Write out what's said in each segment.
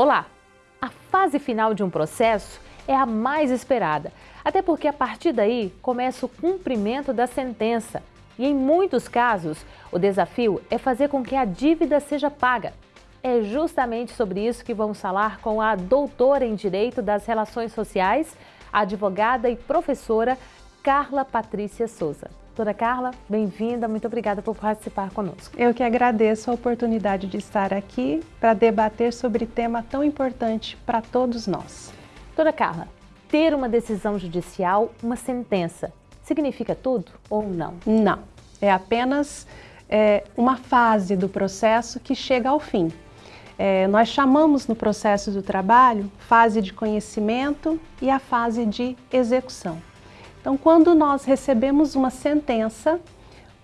Olá! A fase final de um processo é a mais esperada, até porque a partir daí começa o cumprimento da sentença. E em muitos casos, o desafio é fazer com que a dívida seja paga. É justamente sobre isso que vamos falar com a doutora em Direito das Relações Sociais, advogada e professora Carla Patrícia Souza. Doutora Carla, bem-vinda, muito obrigada por participar conosco. Eu que agradeço a oportunidade de estar aqui para debater sobre tema tão importante para todos nós. Doutora Carla, ter uma decisão judicial, uma sentença, significa tudo ou não? Não, é apenas é, uma fase do processo que chega ao fim. É, nós chamamos no processo do trabalho fase de conhecimento e a fase de execução. Então, quando nós recebemos uma sentença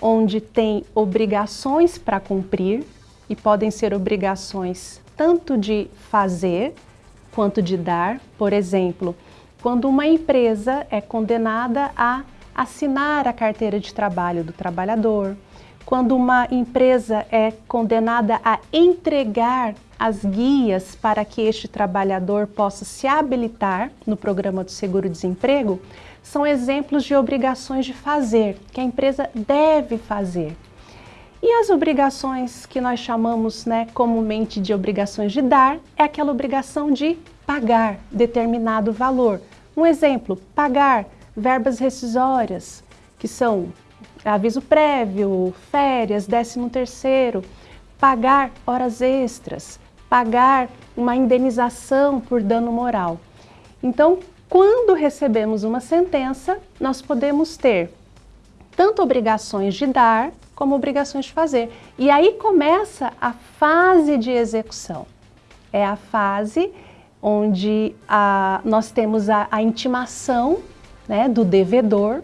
onde tem obrigações para cumprir, e podem ser obrigações tanto de fazer quanto de dar, por exemplo, quando uma empresa é condenada a assinar a carteira de trabalho do trabalhador, quando uma empresa é condenada a entregar as guias para que este trabalhador possa se habilitar no programa do seguro-desemprego, são exemplos de obrigações de fazer, que a empresa deve fazer. E as obrigações que nós chamamos né, comumente de obrigações de dar, é aquela obrigação de pagar determinado valor. Um exemplo, pagar verbas rescisórias, que são aviso prévio, férias, décimo terceiro, pagar horas extras, pagar uma indenização por dano moral. Então, quando recebemos uma sentença, nós podemos ter tanto obrigações de dar como obrigações de fazer. E aí começa a fase de execução. É a fase onde a, nós temos a, a intimação né, do devedor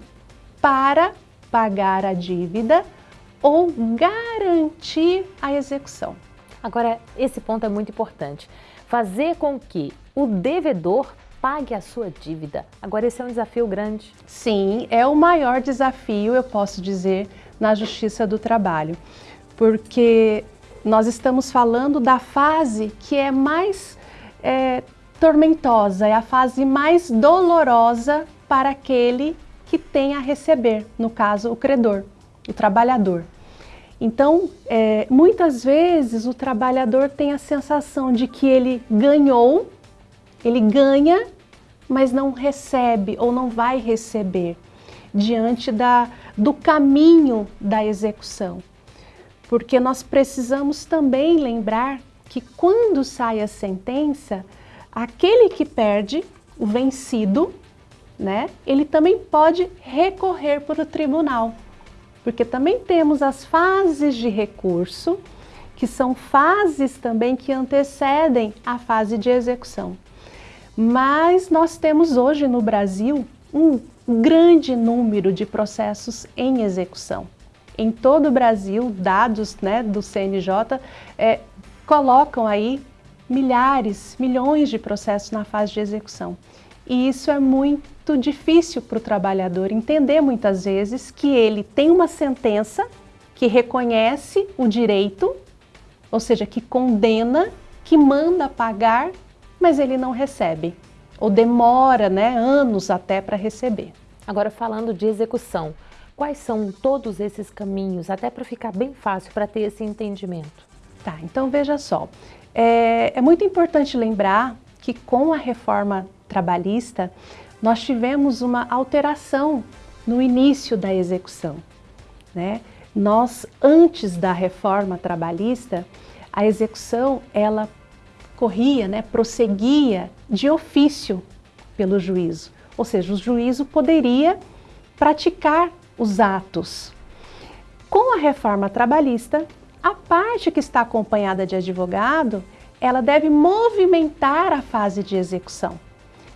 para pagar a dívida ou garantir a execução. Agora, esse ponto é muito importante. Fazer com que o devedor pague a sua dívida. Agora, esse é um desafio grande. Sim, é o maior desafio, eu posso dizer, na Justiça do Trabalho. Porque nós estamos falando da fase que é mais é, tormentosa, é a fase mais dolorosa para aquele que tem a receber, no caso, o credor, o trabalhador. Então, é, muitas vezes o trabalhador tem a sensação de que ele ganhou, ele ganha, mas não recebe ou não vai receber diante da, do caminho da execução. Porque nós precisamos também lembrar que quando sai a sentença, aquele que perde, o vencido, né, ele também pode recorrer para o tribunal porque também temos as fases de recurso, que são fases também que antecedem a fase de execução. Mas nós temos hoje no Brasil um grande número de processos em execução. Em todo o Brasil, dados né, do CNJ é, colocam aí milhares, milhões de processos na fase de execução. E isso é muito difícil para o trabalhador entender muitas vezes que ele tem uma sentença que reconhece o direito, ou seja, que condena, que manda pagar, mas ele não recebe, ou demora né, anos até para receber. Agora falando de execução, quais são todos esses caminhos, até para ficar bem fácil para ter esse entendimento? Tá, então veja só, é, é muito importante lembrar que com a reforma trabalhista, nós tivemos uma alteração no início da execução. Né? Nós, antes da reforma trabalhista, a execução ela corria, né, prosseguia de ofício pelo juízo, ou seja, o juízo poderia praticar os atos. Com a reforma trabalhista, a parte que está acompanhada de advogado, ela deve movimentar a fase de execução.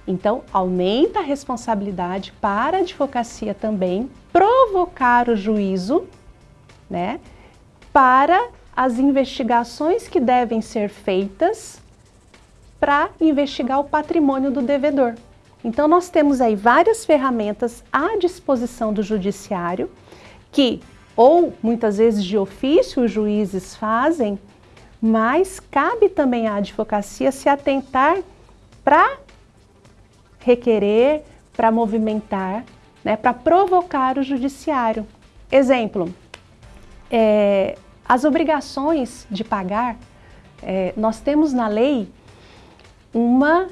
Então, aumenta a responsabilidade para a advocacia também provocar o juízo né, para as investigações que devem ser feitas para investigar o patrimônio do devedor. Então, nós temos aí várias ferramentas à disposição do judiciário que, ou muitas vezes de ofício, os juízes fazem mas cabe também à advocacia se atentar para requerer, para movimentar, né, para provocar o judiciário. Exemplo, é, as obrigações de pagar, é, nós temos na lei uma,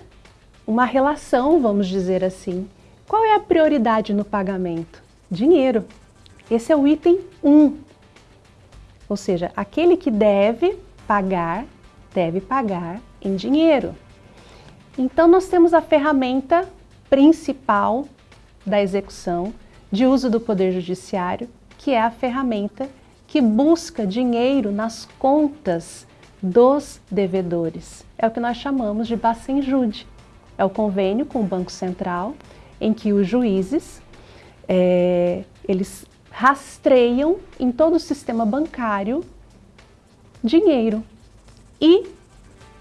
uma relação, vamos dizer assim. Qual é a prioridade no pagamento? Dinheiro. Esse é o item 1. Ou seja, aquele que deve pagar, deve pagar em dinheiro. Então, nós temos a ferramenta principal da execução de uso do Poder Judiciário, que é a ferramenta que busca dinheiro nas contas dos devedores. É o que nós chamamos de Bacenjude. É o convênio com o Banco Central, em que os juízes, é, eles rastreiam em todo o sistema bancário dinheiro e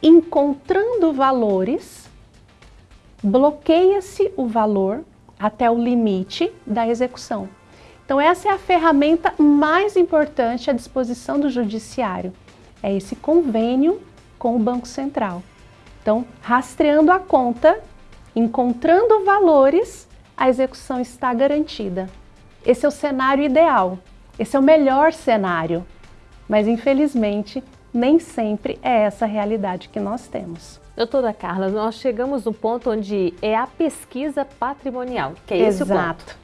encontrando valores, bloqueia-se o valor até o limite da execução. Então essa é a ferramenta mais importante à disposição do judiciário, é esse convênio com o Banco Central. Então, rastreando a conta, encontrando valores, a execução está garantida. Esse é o cenário ideal, esse é o melhor cenário, mas infelizmente nem sempre é essa a realidade que nós temos. Doutora Carla, nós chegamos no ponto onde é a pesquisa patrimonial, que é esse Exato. o ponto.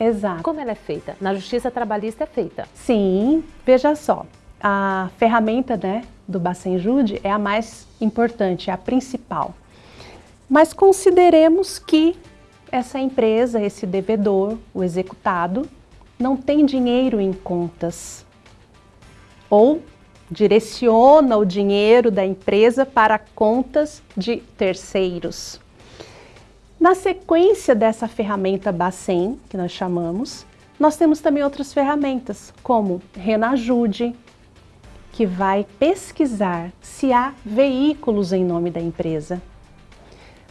Exato. Como ela é feita? Na Justiça Trabalhista é feita? Sim, veja só, a ferramenta né, do Bacenjude é a mais importante, é a principal. Mas consideremos que essa empresa, esse devedor, o executado, não tem dinheiro em contas ou direciona o dinheiro da empresa para contas de terceiros. Na sequência dessa ferramenta Bacen, que nós chamamos, nós temos também outras ferramentas, como Renajude, que vai pesquisar se há veículos em nome da empresa.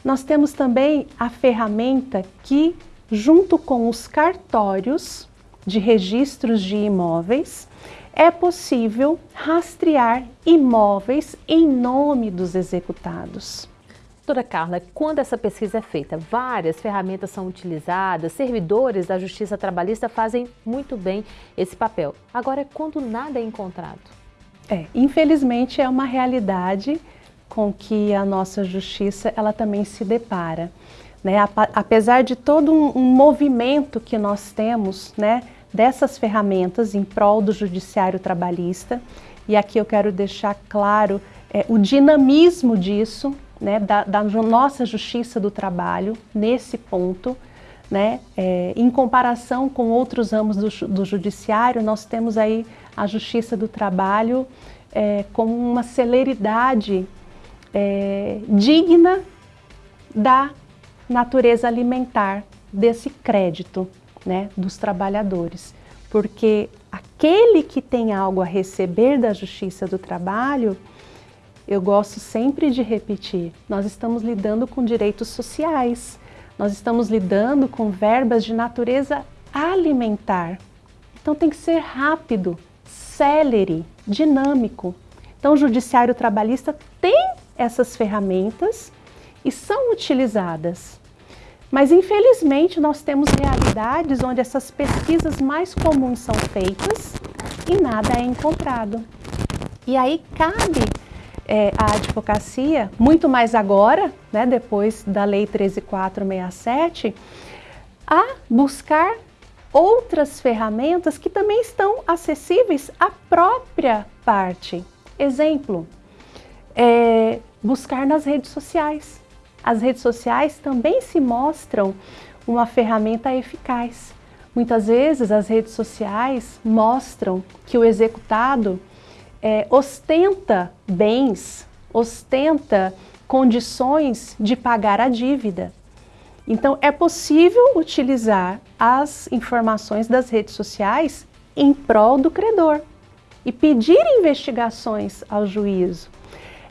Nós temos também a ferramenta que, junto com os cartórios de registros de imóveis, é possível rastrear imóveis em nome dos executados. Doutora Carla, quando essa pesquisa é feita, várias ferramentas são utilizadas, servidores da Justiça Trabalhista fazem muito bem esse papel. Agora, quando nada é encontrado? É, infelizmente é uma realidade com que a nossa justiça ela também se depara. Né? Apesar de todo um, um movimento que nós temos, né, dessas ferramentas em prol do judiciário trabalhista. E aqui eu quero deixar claro é, o dinamismo disso, né, da, da, nossa justiça do trabalho nesse ponto. Né, é, em comparação com outros ramos do, do, judiciário, nós temos aí a justiça do trabalho é, com uma celeridade é, digna da natureza alimentar desse crédito né, dos trabalhadores, porque aquele que tem algo a receber da justiça do trabalho, eu gosto sempre de repetir, nós estamos lidando com direitos sociais, nós estamos lidando com verbas de natureza alimentar. Então tem que ser rápido, célere, dinâmico. Então o judiciário trabalhista tem essas ferramentas e são utilizadas. Mas infelizmente nós temos realidades onde essas pesquisas mais comuns são feitas e nada é encontrado. E aí cabe é, à advocacia, muito mais agora, né, depois da Lei 13467, a buscar outras ferramentas que também estão acessíveis à própria parte. Exemplo, é, buscar nas redes sociais as redes sociais também se mostram uma ferramenta eficaz. Muitas vezes as redes sociais mostram que o executado é, ostenta bens, ostenta condições de pagar a dívida. Então é possível utilizar as informações das redes sociais em prol do credor e pedir investigações ao juízo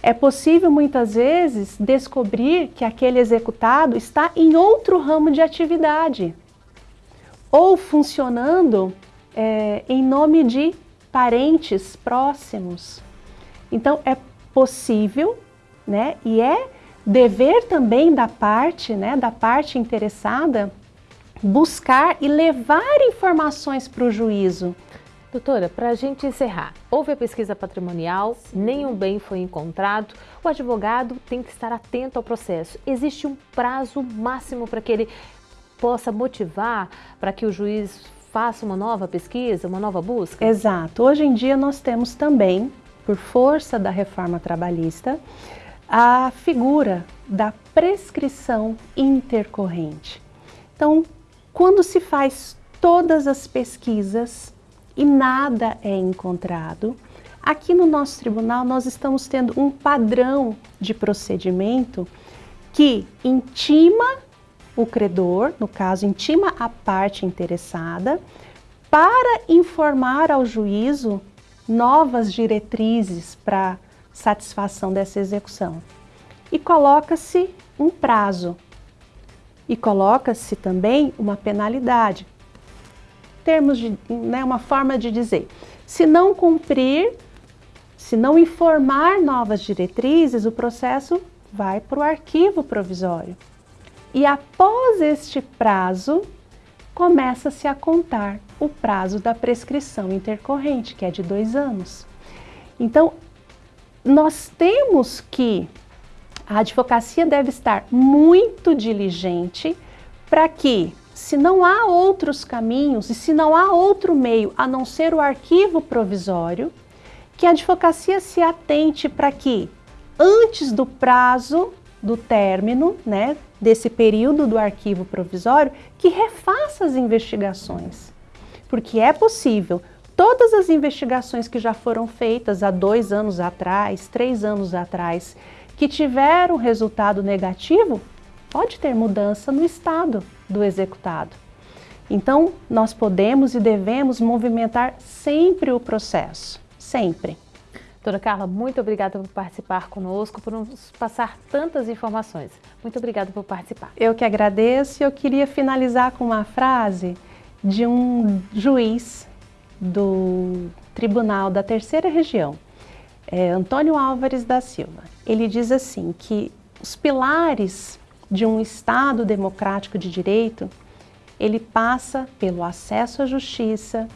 é possível muitas vezes descobrir que aquele executado está em outro ramo de atividade ou funcionando é, em nome de parentes próximos. Então é possível, né, e é dever também da parte, né, da parte interessada, buscar e levar informações para o juízo. Doutora, para a gente encerrar, houve a pesquisa patrimonial, Sim. nenhum bem foi encontrado, o advogado tem que estar atento ao processo. Existe um prazo máximo para que ele possa motivar para que o juiz faça uma nova pesquisa, uma nova busca? Exato. Hoje em dia nós temos também, por força da reforma trabalhista, a figura da prescrição intercorrente. Então, quando se faz todas as pesquisas e nada é encontrado, aqui no nosso tribunal nós estamos tendo um padrão de procedimento que intima o credor, no caso, intima a parte interessada, para informar ao juízo novas diretrizes para satisfação dessa execução. E coloca-se um prazo. E coloca-se também uma penalidade. Termos de, né, uma forma de dizer, se não cumprir, se não informar novas diretrizes, o processo vai para o arquivo provisório. E após este prazo, começa-se a contar o prazo da prescrição intercorrente, que é de dois anos. Então, nós temos que a advocacia deve estar muito diligente para que, se não há outros caminhos e se não há outro meio a não ser o arquivo provisório, que a advocacia se atente para que, antes do prazo do término, né, desse período do arquivo provisório, que refaça as investigações. Porque é possível todas as investigações que já foram feitas há dois anos atrás, três anos atrás, que tiveram resultado negativo, pode ter mudança no estado do executado. Então, nós podemos e devemos movimentar sempre o processo, sempre. Doutora Carla, muito obrigada por participar conosco, por nos passar tantas informações. Muito obrigada por participar. Eu que agradeço e eu queria finalizar com uma frase de um juiz do Tribunal da Terceira Região, é, Antônio Álvares da Silva. Ele diz assim que os pilares de um Estado democrático de direito, ele passa pelo acesso à justiça,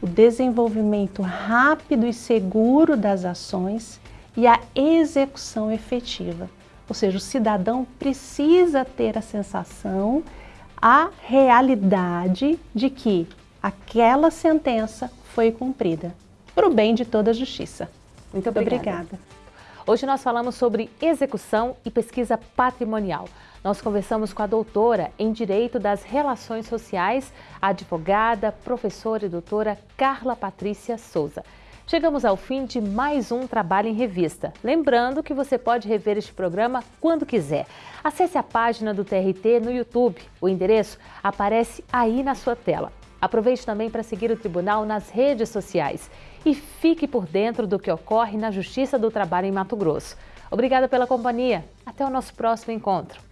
o desenvolvimento rápido e seguro das ações e a execução efetiva. Ou seja, o cidadão precisa ter a sensação, a realidade de que aquela sentença foi cumprida, para o bem de toda a justiça. Muito obrigada. obrigada. Hoje nós falamos sobre execução e pesquisa patrimonial. Nós conversamos com a doutora em Direito das Relações Sociais, advogada, professora e doutora Carla Patrícia Souza. Chegamos ao fim de mais um Trabalho em Revista. Lembrando que você pode rever este programa quando quiser. Acesse a página do TRT no YouTube. O endereço aparece aí na sua tela. Aproveite também para seguir o Tribunal nas redes sociais e fique por dentro do que ocorre na Justiça do Trabalho em Mato Grosso. Obrigada pela companhia. Até o nosso próximo encontro.